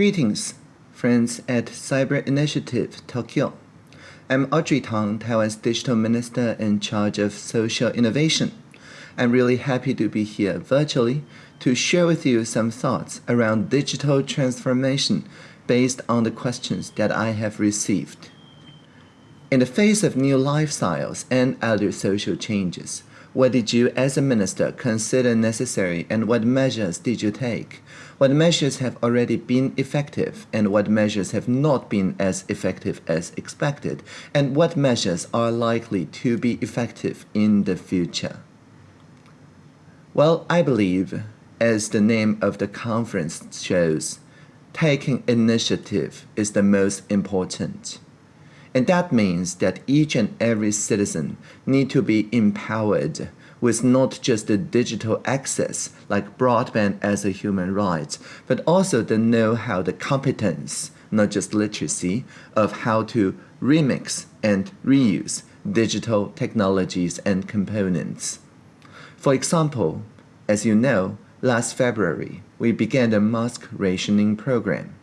Greetings, friends at Cyber Initiative Tokyo. I'm Audrey Tang, Taiwan's Digital Minister in charge of social innovation. I'm really happy to be here virtually to share with you some thoughts around digital transformation based on the questions that I have received. In the face of new lifestyles and other social changes, what did you as a minister consider necessary and what measures did you take? What measures have already been effective and what measures have not been as effective as expected? And what measures are likely to be effective in the future? Well, I believe, as the name of the conference shows, taking initiative is the most important. And that means that each and every citizen need to be empowered with not just the digital access like broadband as a human right, but also the know-how, the competence, not just literacy, of how to remix and reuse digital technologies and components. For example, as you know, last February, we began the mask rationing program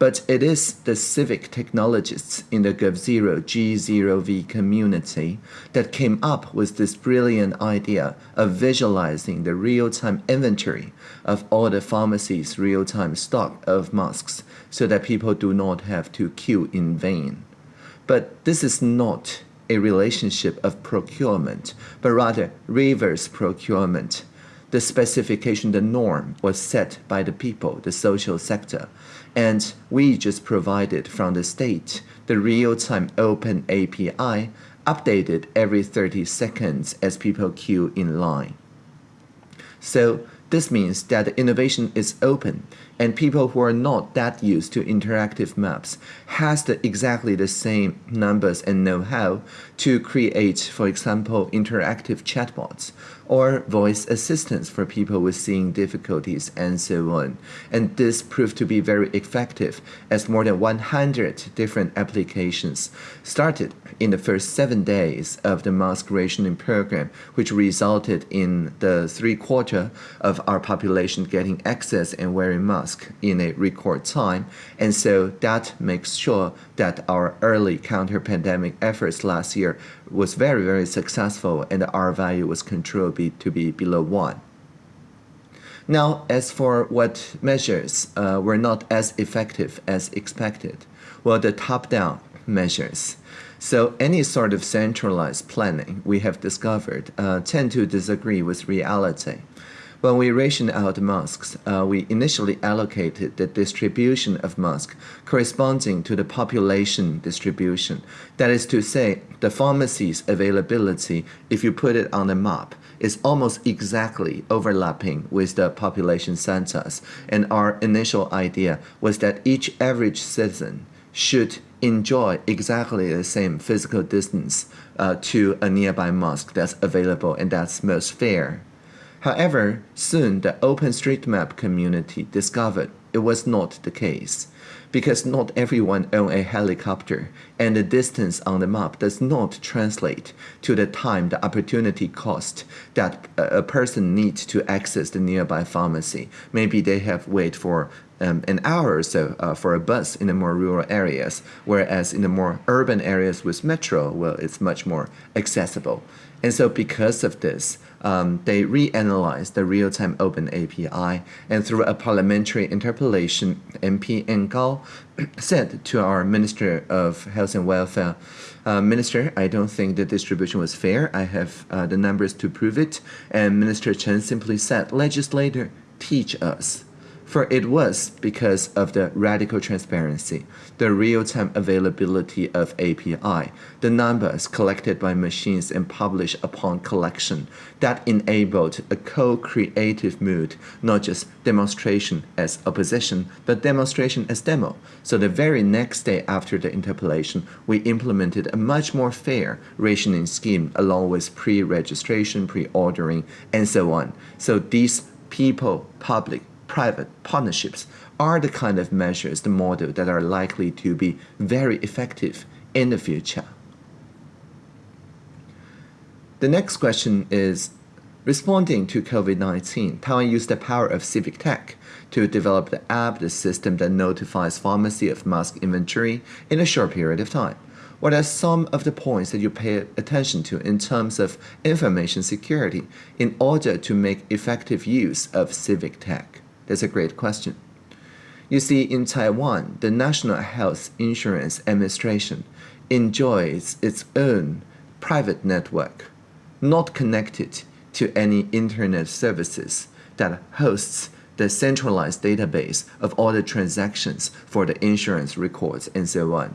but it is the civic technologists in the GovZero G0V community that came up with this brilliant idea of visualizing the real-time inventory of all the pharmacies' real-time stock of masks so that people do not have to queue in vain. But this is not a relationship of procurement, but rather reverse procurement the specification, the norm was set by the people, the social sector. And we just provided from the state the real-time open API updated every 30 seconds as people queue in line. So this means that the innovation is open and people who are not that used to interactive maps has the exactly the same numbers and know-how to create, for example, interactive chatbots or voice assistance for people with seeing difficulties and so on. And this proved to be very effective as more than 100 different applications started in the first seven days of the mask rationing program, which resulted in the three quarter of our population getting access and wearing masks in a record time. And so that makes sure that our early counter-pandemic efforts last year was very, very successful and the R value was controlled be, to be below one. Now, as for what measures uh, were not as effective as expected, well, the top-down measures. So any sort of centralized planning we have discovered uh, tend to disagree with reality. When we rationed out masks, uh, we initially allocated the distribution of masks corresponding to the population distribution. That is to say, the pharmacy's availability, if you put it on a map, is almost exactly overlapping with the population census. And our initial idea was that each average citizen should enjoy exactly the same physical distance uh, to a nearby mosque that's available and that's most fair. However, soon the OpenStreetMap community discovered it was not the case, because not everyone own a helicopter, and the distance on the map does not translate to the time, the opportunity cost that a person needs to access the nearby pharmacy. Maybe they have wait for um, an hour or so uh, for a bus in the more rural areas, whereas in the more urban areas with metro, well, it's much more accessible. And so because of this, um, they reanalyzed the real-time open API and through a parliamentary interpellation, MP Ngao said to our Minister of Health and Welfare, uh, Minister, I don't think the distribution was fair. I have uh, the numbers to prove it. And Minister Chen simply said, legislator, teach us. For it was because of the radical transparency, the real-time availability of API, the numbers collected by machines and published upon collection that enabled a co-creative mood, not just demonstration as opposition, but demonstration as demo. So the very next day after the interpellation, we implemented a much more fair rationing scheme along with pre-registration, pre-ordering, and so on. So these people, public, private partnerships are the kind of measures, the model that are likely to be very effective in the future. The next question is, Responding to COVID-19, Taiwan used the power of civic tech to develop the app, the system that notifies pharmacy of mask inventory in a short period of time. What are some of the points that you pay attention to in terms of information security in order to make effective use of civic tech? That's a great question. You see, in Taiwan, the National Health Insurance Administration enjoys its own private network, not connected to any internet services that hosts the centralized database of all the transactions for the insurance records and so on.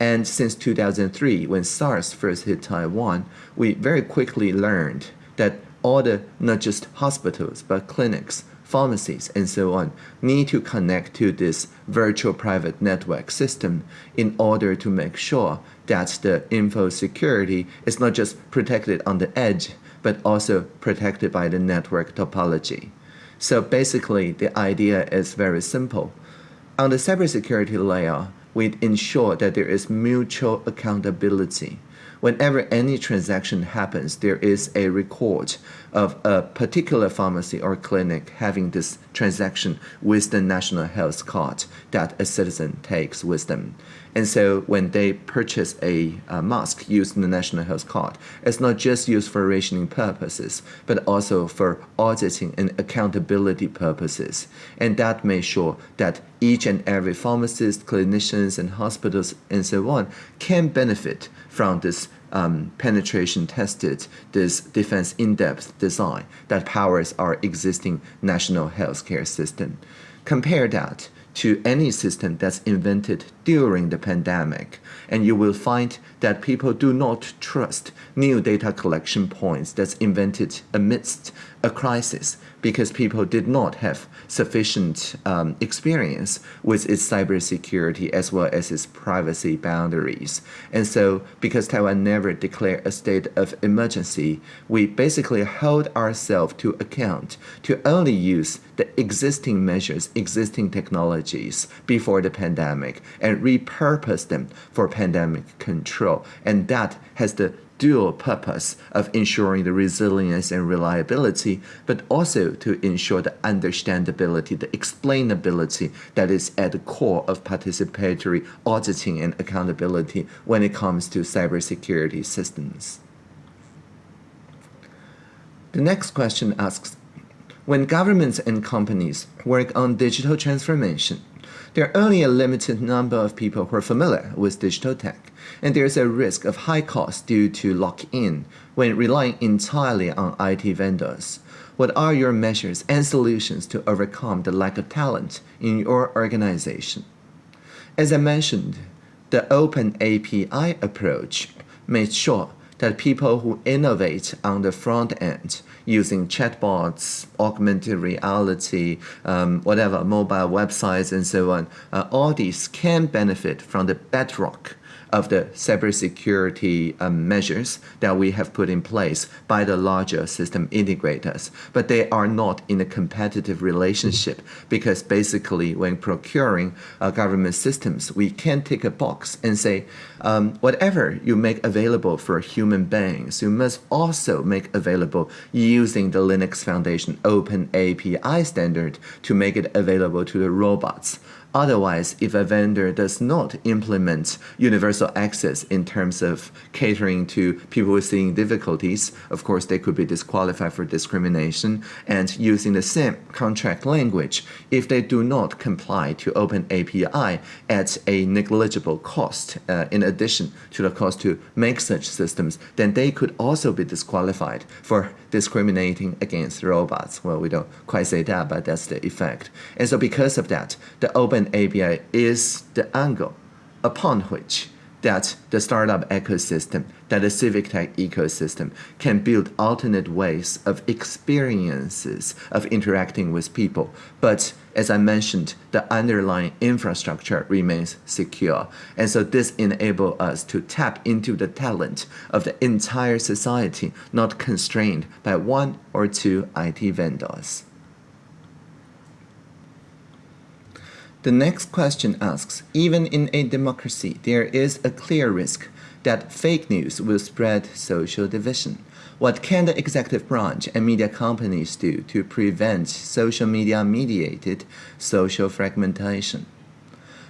And since 2003, when SARS first hit Taiwan, we very quickly learned that all the, not just hospitals, but clinics, pharmacies, and so on, need to connect to this virtual private network system in order to make sure that the info security is not just protected on the edge, but also protected by the network topology. So basically, the idea is very simple. On the cybersecurity layer, we ensure that there is mutual accountability whenever any transaction happens, there is a record of a particular pharmacy or clinic having this transaction with the national health card that a citizen takes with them. And so when they purchase a, a mask using the national health card, it's not just used for rationing purposes, but also for auditing and accountability purposes. And that makes sure that each and every pharmacist, clinicians, and hospitals, and so on, can benefit from this um, penetration tested, this defense in-depth design that powers our existing national healthcare system. Compare that to any system that's invented during the pandemic, and you will find that people do not trust new data collection points that's invented amidst a crisis because people did not have sufficient um, experience with its cybersecurity as well as its privacy boundaries. And so, because Taiwan never declared a state of emergency, we basically hold ourselves to account to only use the existing measures, existing technologies before the pandemic and repurpose them for pandemic control. And that has the dual purpose of ensuring the resilience and reliability, but also to ensure the understandability, the explainability that is at the core of participatory auditing and accountability when it comes to cybersecurity systems. The next question asks, when governments and companies work on digital transformation, there are only a limited number of people who are familiar with digital tech, and there is a risk of high cost due to lock-in when relying entirely on IT vendors. What are your measures and solutions to overcome the lack of talent in your organization? As I mentioned, the open API approach makes sure that people who innovate on the front end using chatbots, augmented reality, um, whatever, mobile websites, and so on, uh, all these can benefit from the bedrock of the cybersecurity um, measures that we have put in place by the larger system integrators. But they are not in a competitive relationship because basically when procuring uh, government systems, we can tick a box and say, um, whatever you make available for human beings, you must also make available using the Linux Foundation Open API standard to make it available to the robots. Otherwise, if a vendor does not implement universal access in terms of catering to people with seeing difficulties, of course, they could be disqualified for discrimination and using the same contract language if they do not comply to Open API at a negligible cost uh, in addition to the cost to make such systems, then they could also be disqualified for discriminating against robots. Well, we don't quite say that, but that's the effect. And so because of that, the Open open API is the angle upon which that the startup ecosystem, that the civic tech ecosystem can build alternate ways of experiences of interacting with people. But as I mentioned, the underlying infrastructure remains secure. And so this enables us to tap into the talent of the entire society, not constrained by one or two IT vendors. The next question asks Even in a democracy, there is a clear risk that fake news will spread social division. What can the executive branch and media companies do to prevent social media mediated social fragmentation?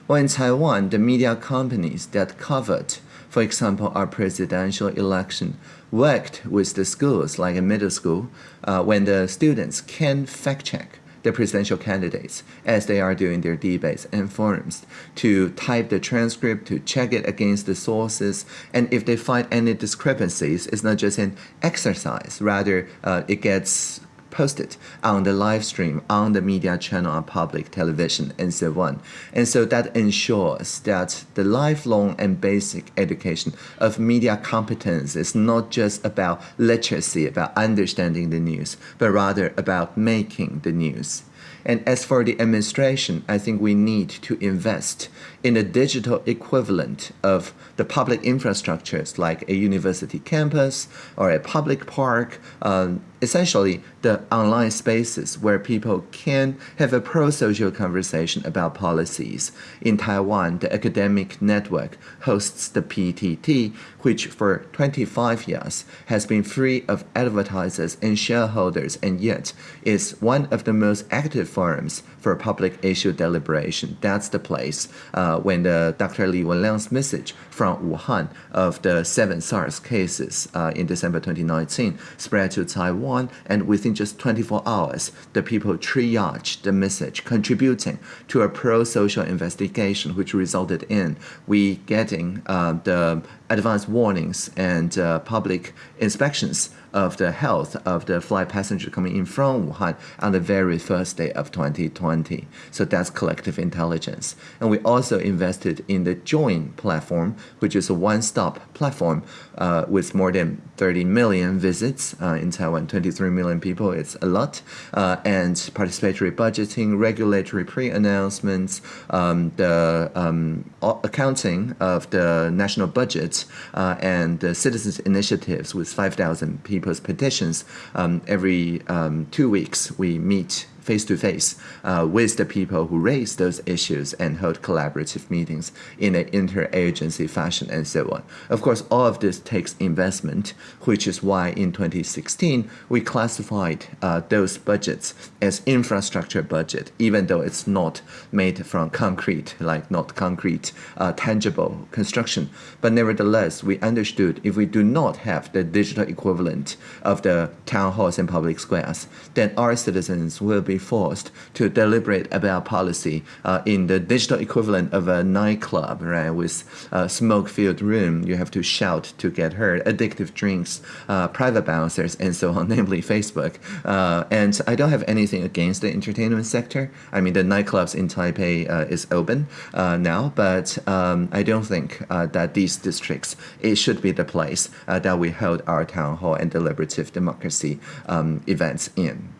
Well, in Taiwan, the media companies that covered, for example, our presidential election, worked with the schools, like a middle school, uh, when the students can fact check the presidential candidates as they are doing their debates and forums to type the transcript, to check it against the sources, and if they find any discrepancies, it's not just an exercise, rather uh, it gets posted on the live stream on the media channel on public television and so on. And so that ensures that the lifelong and basic education of media competence is not just about literacy, about understanding the news, but rather about making the news. And as for the administration, I think we need to invest in a digital equivalent of the public infrastructures like a university campus or a public park, um, essentially the online spaces where people can have a pro-social conversation about policies. In Taiwan, the academic network hosts the PTT, which for 25 years has been free of advertisers and shareholders and yet is one of the most active forums for public issue deliberation. That's the place uh, when the Dr. Li Wenliang's message from Wuhan of the seven SARS cases uh, in December 2019 spread to Taiwan, and within just 24 hours, the people triaged the message, contributing to a pro-social investigation, which resulted in we getting uh, the advance warnings and uh, public inspections of the health of the flight passenger coming in from Wuhan on the very first day of 2020. So that's collective intelligence. And we also invested in the Join platform, which is a one-stop platform uh, with more than 30 million visits uh, in Taiwan, 23 million people, it's a lot, uh, and participatory budgeting, regulatory pre-announcements, um, the um, accounting of the national budget, uh, and the citizens' initiatives with 5,000 people's petitions. Um, every um, two weeks, we meet face to face with the people who raise those issues and hold collaborative meetings in an interagency fashion and so on. Of course, all of this takes investment, which is why in 2016 we classified uh, those budgets as infrastructure budget, even though it's not made from concrete, like not concrete, uh, tangible construction. But nevertheless, we understood if we do not have the digital equivalent of the town halls and public squares, then our citizens will be forced to deliberate about policy uh, in the digital equivalent of a nightclub, right, with a smoke-filled room. You have to shout to get heard, addictive drinks, uh, private bouncers, and so on, namely Facebook. Uh, and I don't have anything against the entertainment sector. I mean, the nightclubs in Taipei uh, is open uh, now, but um, I don't think uh, that these districts, it should be the place that we hold our town hall and deliberative democracy um, events in.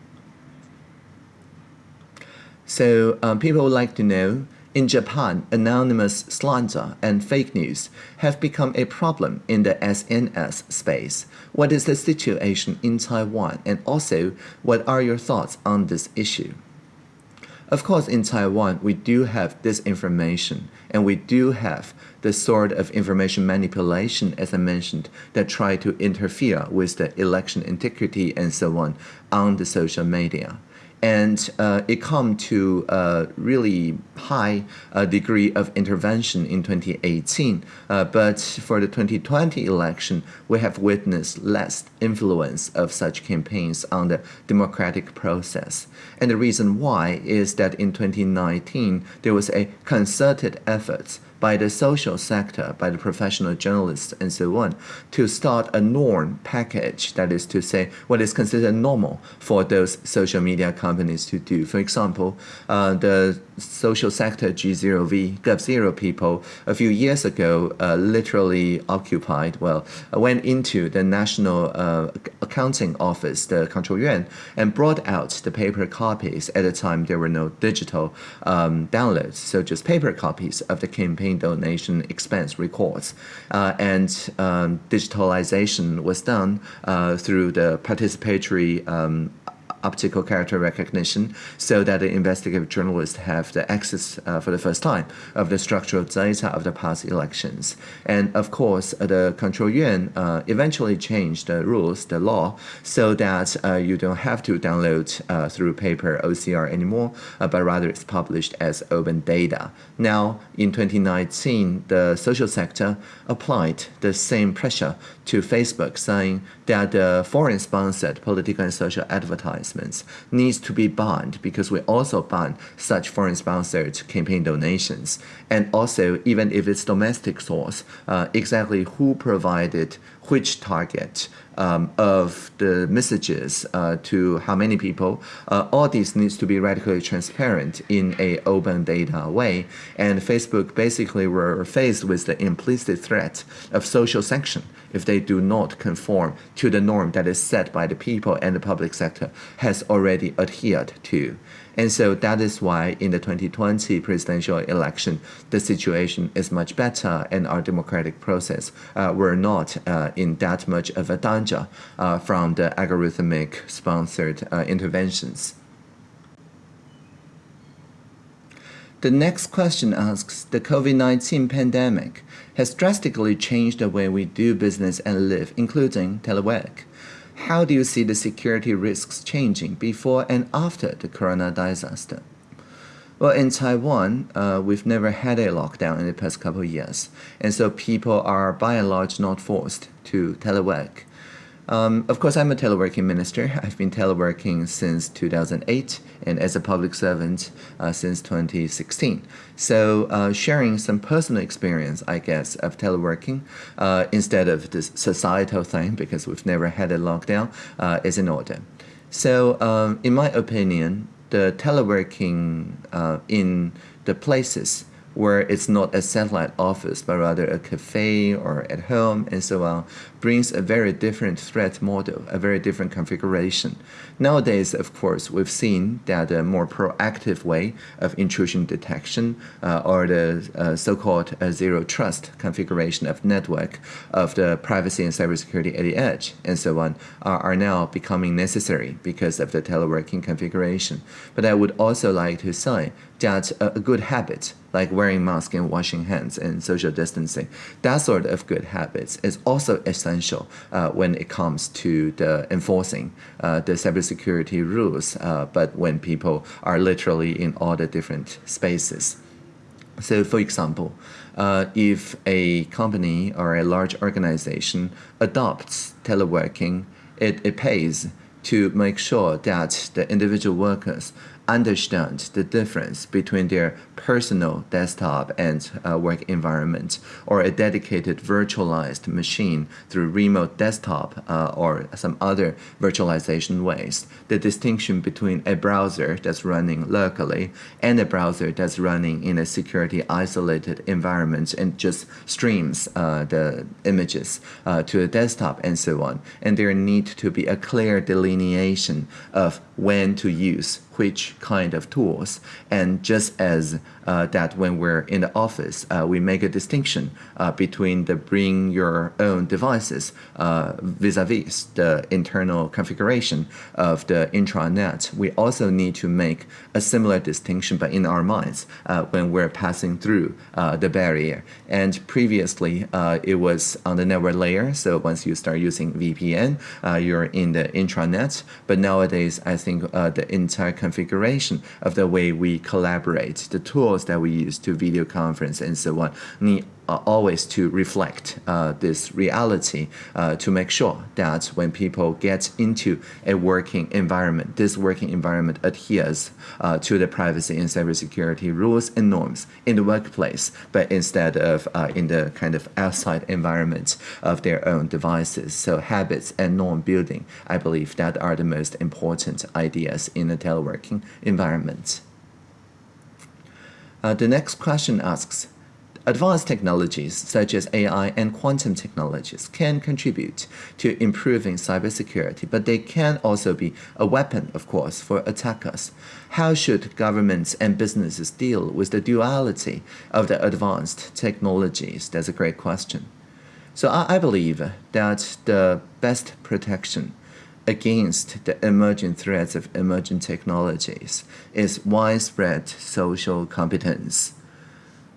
So um, people would like to know, in Japan, anonymous slander and fake news have become a problem in the SNS space. What is the situation in Taiwan and also what are your thoughts on this issue? Of course, in Taiwan, we do have disinformation and we do have the sort of information manipulation, as I mentioned, that try to interfere with the election integrity and so on on the social media and uh, it come to a really high uh, degree of intervention in 2018. Uh, but for the 2020 election, we have witnessed less influence of such campaigns on the democratic process. And the reason why is that in 2019, there was a concerted effort by the social sector, by the professional journalists, and so on, to start a norm package, that is to say, what is considered normal for those social media companies to do. For example, uh, the social sector G0V, Gov0 people a few years ago uh, literally occupied, well, went into the National uh, Accounting Office, the Control Yuan, and brought out the paper copies. At the time, there were no digital um, downloads, so just paper copies of the campaign donation expense records. Uh, and um, digitalization was done uh, through the participatory um, optical character recognition so that the investigative journalists have the access uh, for the first time of the structural data of the past elections. And of course, the control yuan uh, eventually changed the rules, the law, so that uh, you don't have to download uh, through paper OCR anymore, uh, but rather it's published as open data. Now, in 2019, the social sector applied the same pressure to Facebook, saying that the foreign-sponsored political and social advertisements needs to be banned because we also ban such foreign-sponsored campaign donations. And also, even if it's domestic source, uh, exactly who provided which target um, of the messages uh, to how many people. Uh, all this needs to be radically transparent in a open data way. And Facebook basically were faced with the implicit threat of social sanction if they do not conform to the norm that is set by the people and the public sector has already adhered to. And so that is why in the 2020 presidential election, the situation is much better and our democratic process uh, were not uh, in that much of a danger uh, from the algorithmic sponsored uh, interventions. The next question asks, the COVID-19 pandemic has drastically changed the way we do business and live, including telework. How do you see the security risks changing before and after the corona disaster? Well, in Taiwan, uh, we've never had a lockdown in the past couple of years, and so people are by and large not forced to telework. Um, of course, I'm a teleworking minister. I've been teleworking since 2008 and as a public servant uh, since 2016. So uh, sharing some personal experience, I guess, of teleworking uh, instead of this societal thing because we've never had a lockdown uh, is in order. So um, in my opinion, the teleworking uh, in the places where it's not a satellite office, but rather a cafe or at home and so on, brings a very different threat model, a very different configuration. Nowadays, of course, we've seen that a more proactive way of intrusion detection uh, or the uh, so-called uh, zero trust configuration of network of the privacy and cybersecurity at the edge and so on are, are now becoming necessary because of the teleworking configuration. But I would also like to say that a, a good habit like wearing mask and washing hands and social distancing, that sort of good habits is also essential essential uh, when it comes to the enforcing uh, the cybersecurity rules, uh, but when people are literally in all the different spaces. So for example, uh, if a company or a large organization adopts teleworking, it, it pays to make sure that the individual workers understand the difference between their personal desktop and uh, work environment or a dedicated virtualized machine through remote desktop uh, or some other virtualization ways. The distinction between a browser that's running locally and a browser that's running in a security isolated environment and just streams uh, the images uh, to a desktop and so on. And there need to be a clear delineation of when to use which kind of tools. And just as that when we're in the office, uh, we make a distinction uh, between the bring your own devices uh, vis-a-vis -vis the internal configuration of the intranet. We also need to make a similar distinction, but in our minds, uh, when we're passing through uh, the barrier. And previously, it was on the network layer. So once you start using VPN, you're in the intranet. But nowadays, I think the entire configuration of the way we collaborate, the tools that we use to video conference and so on need uh, always to reflect uh, this reality uh, to make sure that when people get into a working environment, this working environment adheres uh, to the privacy and cybersecurity rules and norms in the workplace, but instead of uh, in the kind of outside environment of their own devices. So habits and norm building, I believe that are the most important ideas in a teleworking environment. Uh, the next question asks, Advanced technologies such as AI and quantum technologies can contribute to improving cybersecurity, but they can also be a weapon, of course, for attackers. How should governments and businesses deal with the duality of the advanced technologies? That's a great question. So I, I believe that the best protection against the emerging threats of emerging technologies is widespread social competence.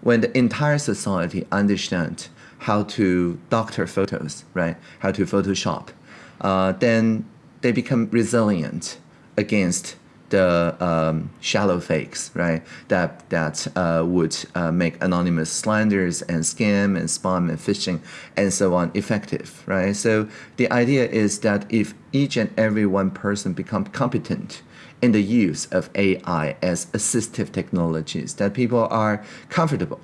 When the entire society understands how to doctor photos, right, how to Photoshop, uh, then they become resilient against the um, shallow fakes, right? That that uh, would uh, make anonymous slanders and scam and spam and phishing and so on effective, right? So the idea is that if each and every one person become competent in the use of AI as assistive technologies, that people are comfortable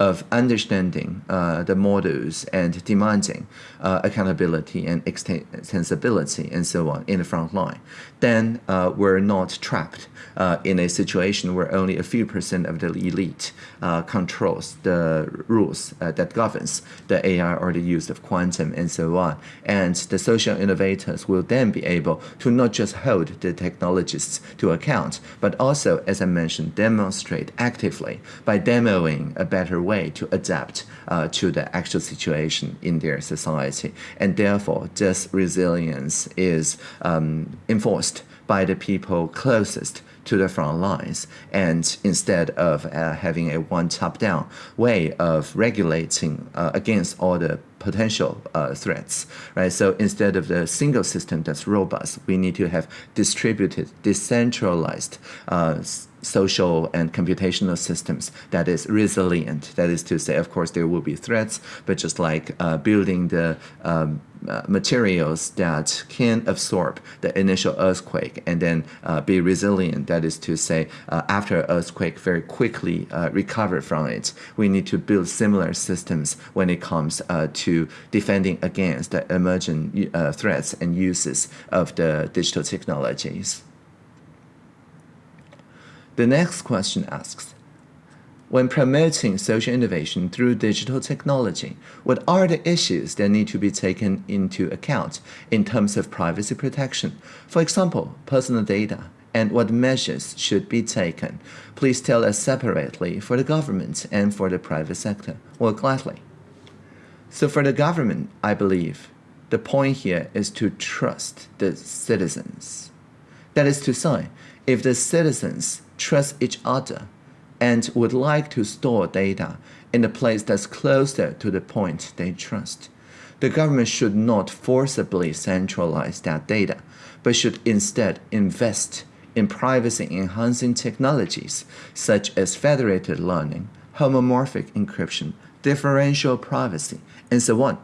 of understanding uh, the models and demanding uh, accountability and extensibility and so on in the front line, then uh, we're not trapped uh, in a situation where only a few percent of the elite uh, controls the rules uh, that governs the AI or the use of quantum and so on. And the social innovators will then be able to not just hold the technologists to account, but also, as I mentioned, demonstrate actively by demoing a better way to adapt uh, to the actual situation in their society. And therefore, this resilience is um, enforced by the people closest to the front lines. And instead of uh, having a one top-down way of regulating uh, against all the potential uh, threats, right? So instead of the single system that's robust, we need to have distributed, decentralized uh, social and computational systems that is resilient. That is to say, of course, there will be threats, but just like uh, building the um, uh, materials that can absorb the initial earthquake and then uh, be resilient. That is to say, uh, after earthquake, very quickly uh, recover from it. We need to build similar systems when it comes uh, to defending against the emergent uh, threats and uses of the digital technologies. The next question asks, when promoting social innovation through digital technology, what are the issues that need to be taken into account in terms of privacy protection? For example, personal data, and what measures should be taken. Please tell us separately for the government and for the private sector. Well, gladly. So for the government, I believe the point here is to trust the citizens. That is to say, if the citizens trust each other and would like to store data in a place that's closer to the point they trust. The government should not forcibly centralize that data, but should instead invest in privacy-enhancing technologies such as federated learning, homomorphic encryption, differential privacy, and so on,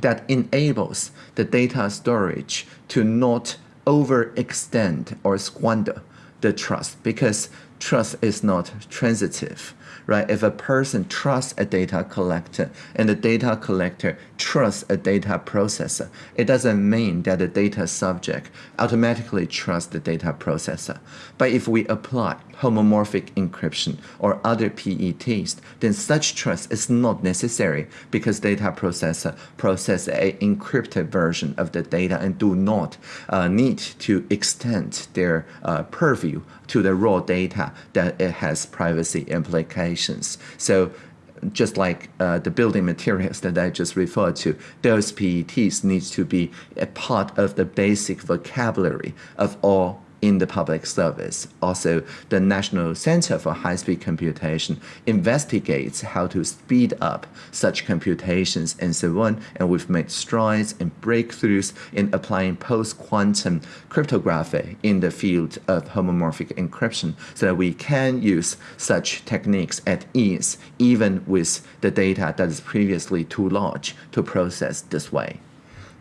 that enables the data storage to not overextend or squander the trust because trust is not transitive right? If a person trusts a data collector and the data collector trusts a data processor, it doesn't mean that the data subject automatically trusts the data processor. But if we apply homomorphic encryption or other PETs, then such trust is not necessary because data processor process a encrypted version of the data and do not uh, need to extend their uh, purview to the raw data that it has privacy implications. So just like uh, the building materials that I just referred to, those PETs needs to be a part of the basic vocabulary of all in the public service. Also, the National Center for High-Speed Computation investigates how to speed up such computations and so on, and we've made strides and breakthroughs in applying post-quantum cryptography in the field of homomorphic encryption so that we can use such techniques at ease, even with the data that is previously too large to process this way.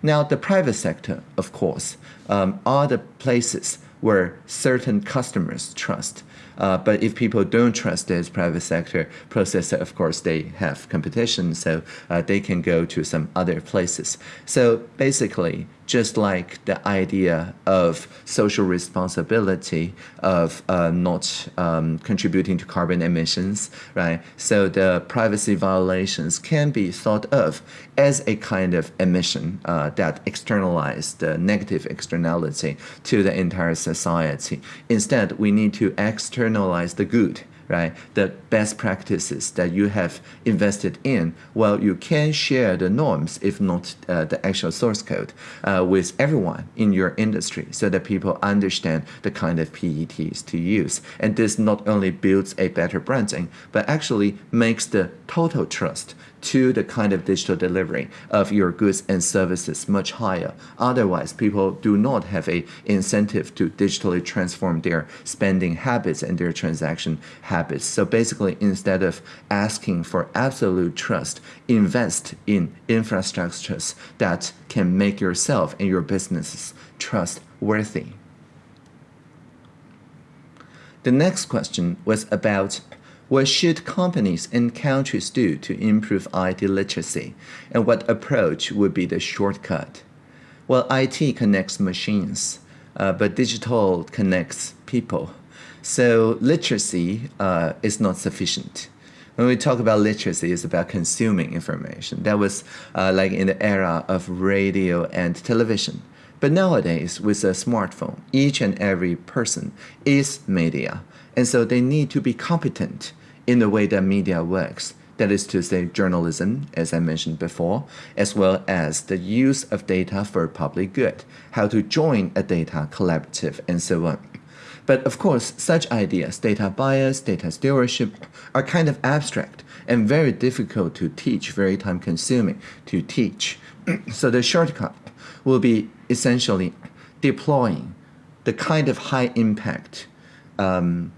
Now, the private sector, of course, um, are the places where certain customers trust. Uh, but if people don't trust this private sector processor, of course, they have competition, so uh, they can go to some other places. So basically, just like the idea of social responsibility of uh, not um, contributing to carbon emissions, right? So the privacy violations can be thought of as a kind of emission uh, that externalize the negative externality to the entire society. Instead, we need to externalize the good right? The best practices that you have invested in, well, you can share the norms, if not uh, the actual source code, uh, with everyone in your industry so that people understand the kind of PETs to use. And this not only builds a better branding, but actually makes the total trust to the kind of digital delivery of your goods and services much higher. Otherwise, people do not have a incentive to digitally transform their spending habits and their transaction habits. So basically, instead of asking for absolute trust, invest in infrastructures that can make yourself and your businesses trustworthy. The next question was about what should companies and countries do to improve IT literacy? And what approach would be the shortcut? Well, IT connects machines, uh, but digital connects people. So literacy uh, is not sufficient. When we talk about literacy, it's about consuming information. That was uh, like in the era of radio and television. But nowadays, with a smartphone, each and every person is media. And so they need to be competent in the way that media works. That is to say, journalism, as I mentioned before, as well as the use of data for public good, how to join a data collaborative, and so on. But of course, such ideas, data bias, data stewardship, are kind of abstract and very difficult to teach, very time consuming to teach. so the shortcut will be essentially deploying the kind of high impact um,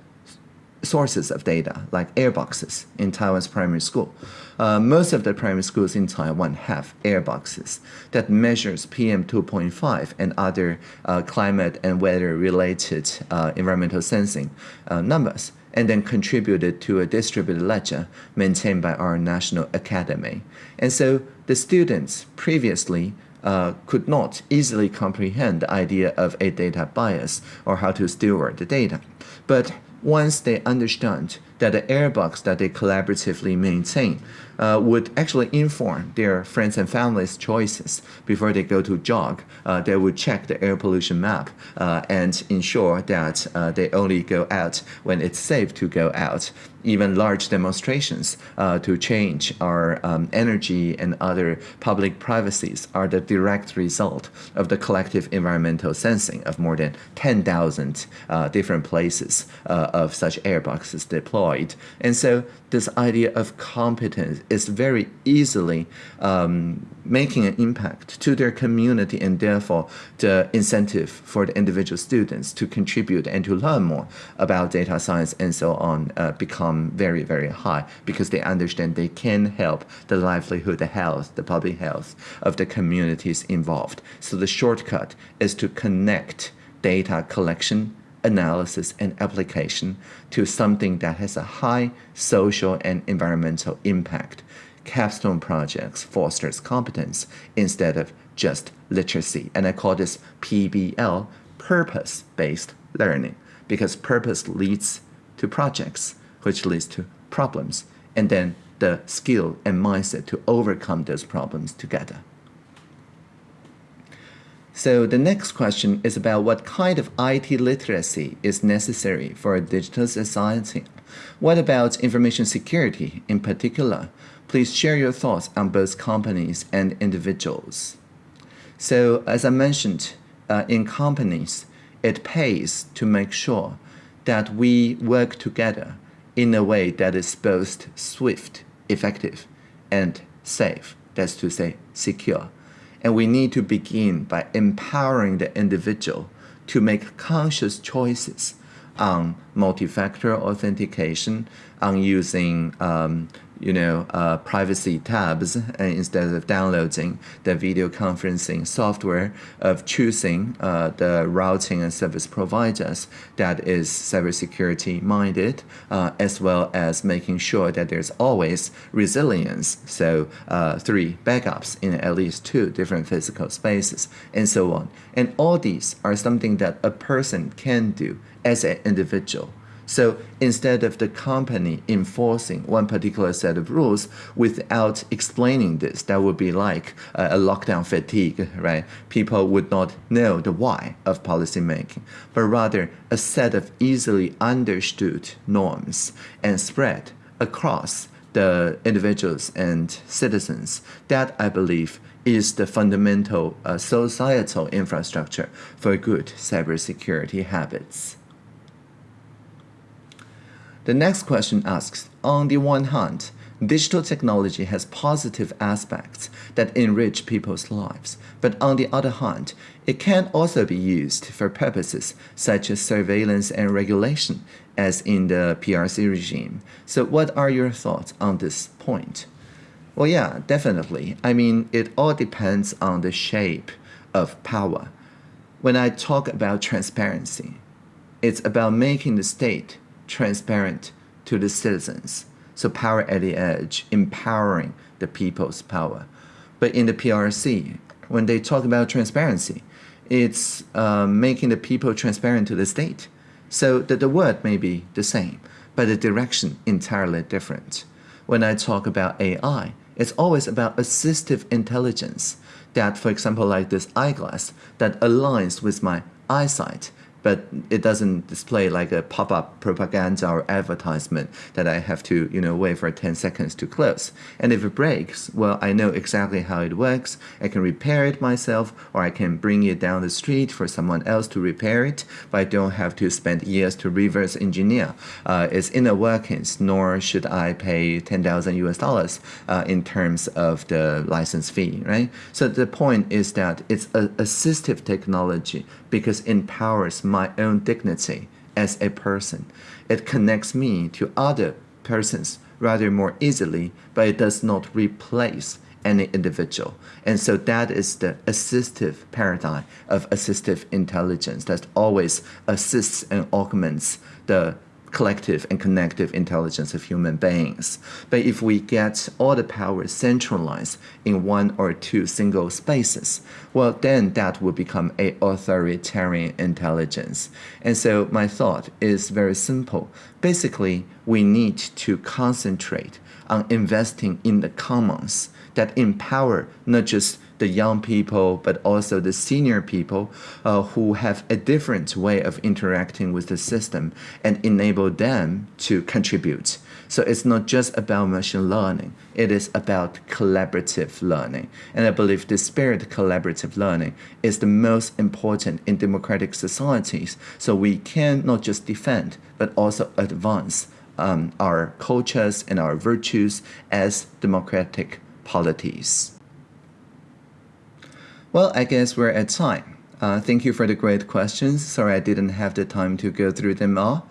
sources of data, like airboxes in Taiwan's primary school. Uh, most of the primary schools in Taiwan have airboxes that measures PM 2.5 and other uh, climate and weather-related uh, environmental sensing uh, numbers and then contributed to a distributed ledger maintained by our National Academy. And so the students previously uh, could not easily comprehend the idea of a data bias or how to steward the data. But once they understand that the airbox that they collaboratively maintain uh, would actually inform their friends and family's choices before they go to jog. Uh, they would check the air pollution map uh, and ensure that uh, they only go out when it's safe to go out. Even large demonstrations uh, to change our um, energy and other public privacies are the direct result of the collective environmental sensing of more than 10,000 uh, different places of such airboxes deployed. And so this idea of competence is very easily um, making an impact to their community and therefore the incentive for the individual students to contribute and to learn more about data science and so on uh, become very, very high because they understand they can help the livelihood, the health, the public health of the communities involved. So the shortcut is to connect data collection analysis and application to something that has a high social and environmental impact. Capstone projects fosters competence instead of just literacy. And I call this PBL, purpose-based learning, because purpose leads to projects, which leads to problems, and then the skill and mindset to overcome those problems together. So the next question is about what kind of IT literacy is necessary for a digital society. What about information security in particular? Please share your thoughts on both companies and individuals. So as I mentioned, uh, in companies, it pays to make sure that we work together in a way that is both swift, effective, and safe. That's to say, secure. And we need to begin by empowering the individual to make conscious choices on multi-factor authentication, on using um, you know, uh, privacy tabs and instead of downloading the video conferencing software of choosing uh, the routing and service providers that is cybersecurity minded, uh, as well as making sure that there's always resilience. So uh, three backups in at least two different physical spaces and so on. And all these are something that a person can do as an individual So instead of the company enforcing one particular set of rules without explaining this, that would be like a lockdown fatigue, right? People would not know the why of policy making, but rather a set of easily understood norms and spread across the individuals and citizens. That I believe is the fundamental uh, societal infrastructure for good cybersecurity habits. The next question asks, on the one hand, digital technology has positive aspects that enrich people's lives, but on the other hand, it can also be used for purposes such as surveillance and regulation, as in the PRC regime. So what are your thoughts on this point? Well, yeah, definitely. I mean, it all depends on the shape of power. When I talk about transparency, it's about making the state transparent to the citizens. So power at the edge, empowering the people's power. But in the PRC, when they talk about transparency, it's uh, making the people transparent to the state. So that the word may be the same, but the direction entirely different. When I talk about AI, it's always about assistive intelligence that, for example, like this eyeglass that aligns with my eyesight but it doesn't display like a pop-up propaganda or advertisement that I have to, you know, wait for 10 seconds to close. And if it breaks, well, I know exactly how it works. I can repair it myself, or I can bring it down the street for someone else to repair it, but I don't have to spend years to reverse engineer uh, its inner workings, nor should I pay 10,000 US dollars uh, in terms of the license fee, right? So the point is that it's an assistive technology because it empowers my own dignity as a person. It connects me to other persons rather more easily, but it does not replace any individual. And so that is the assistive paradigm of assistive intelligence that always assists and augments the collective and connective intelligence of human beings. But if we get all the power centralized in one or two single spaces, well, then that will become a authoritarian intelligence. And so my thought is very simple. Basically, we need to concentrate on investing in the commons that empower not just the young people, but also the senior people uh, who have a different way of interacting with the system and enable them to contribute. So it's not just about machine learning, it is about collaborative learning. And I believe the spirit of collaborative learning is the most important in democratic societies. So we can not just defend, but also advance um, our cultures and our virtues as democratic polities. Well, I guess we're at time. Uh, thank you for the great questions. Sorry I didn't have the time to go through them all.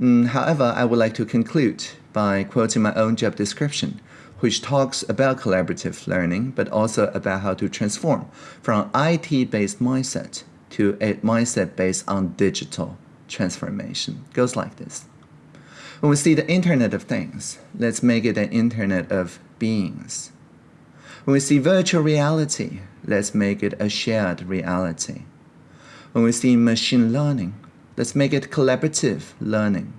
Mm, however, I would like to conclude by quoting my own job description, which talks about collaborative learning, but also about how to transform from IT-based mindset to a mindset based on digital transformation. It goes like this. When we see the Internet of Things, let's make it an Internet of Beings. When we see virtual reality, let's make it a shared reality. When we see machine learning, let's make it collaborative learning.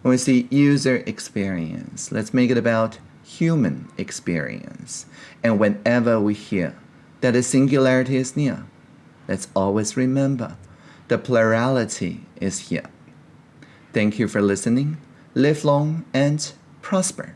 When we see user experience, let's make it about human experience. And whenever we hear that the singularity is near, let's always remember the plurality is here. Thank you for listening. Live long and prosper.